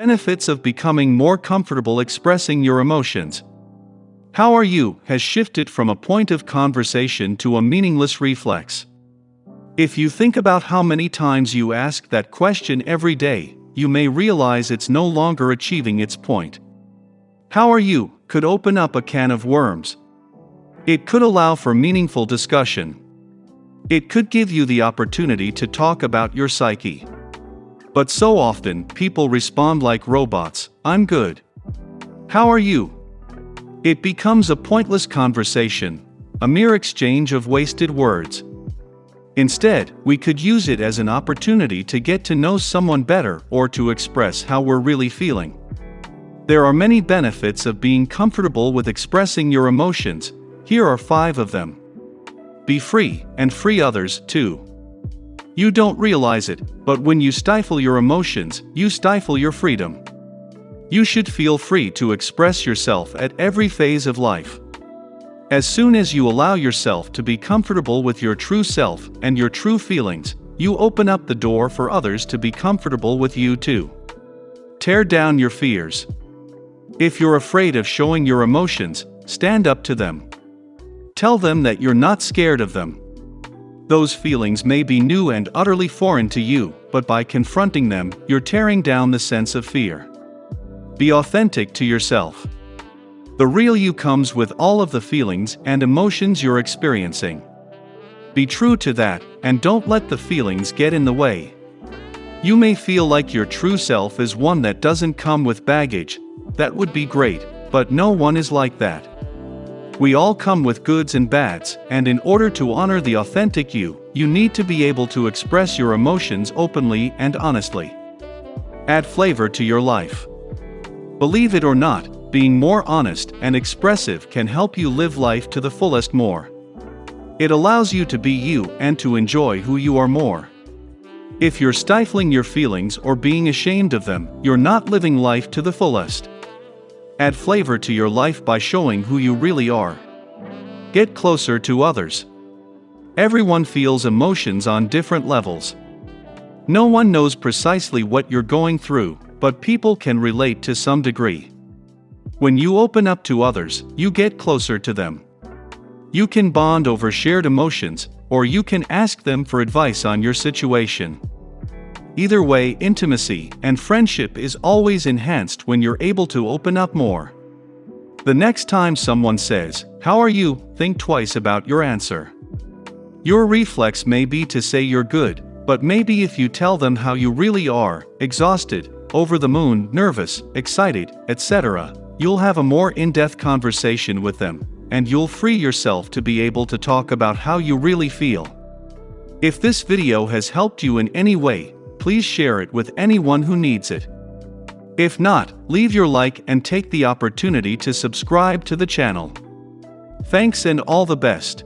Benefits of becoming more comfortable expressing your emotions. How are you has shifted from a point of conversation to a meaningless reflex. If you think about how many times you ask that question every day, you may realize it's no longer achieving its point. How are you could open up a can of worms. It could allow for meaningful discussion. It could give you the opportunity to talk about your psyche. But so often, people respond like robots I'm good. How are you? It becomes a pointless conversation, a mere exchange of wasted words. Instead, we could use it as an opportunity to get to know someone better or to express how we're really feeling. There are many benefits of being comfortable with expressing your emotions, here are five of them. Be free, and free others, too. You don't realize it, but when you stifle your emotions, you stifle your freedom. You should feel free to express yourself at every phase of life. As soon as you allow yourself to be comfortable with your true self and your true feelings, you open up the door for others to be comfortable with you too. Tear down your fears. If you're afraid of showing your emotions, stand up to them. Tell them that you're not scared of them. Those feelings may be new and utterly foreign to you, but by confronting them, you're tearing down the sense of fear. Be authentic to yourself. The real you comes with all of the feelings and emotions you're experiencing. Be true to that, and don't let the feelings get in the way. You may feel like your true self is one that doesn't come with baggage, that would be great, but no one is like that. We all come with goods and bads, and in order to honor the authentic you, you need to be able to express your emotions openly and honestly. Add flavor to your life. Believe it or not, being more honest and expressive can help you live life to the fullest more. It allows you to be you and to enjoy who you are more. If you're stifling your feelings or being ashamed of them, you're not living life to the fullest. Add flavor to your life by showing who you really are. Get closer to others. Everyone feels emotions on different levels. No one knows precisely what you're going through, but people can relate to some degree. When you open up to others, you get closer to them. You can bond over shared emotions, or you can ask them for advice on your situation. Either way, intimacy and friendship is always enhanced when you're able to open up more. The next time someone says, How are you? think twice about your answer. Your reflex may be to say you're good, but maybe if you tell them how you really are, exhausted, over the moon, nervous, excited, etc., you'll have a more in depth conversation with them, and you'll free yourself to be able to talk about how you really feel. If this video has helped you in any way, please share it with anyone who needs it. If not, leave your like and take the opportunity to subscribe to the channel. Thanks and all the best.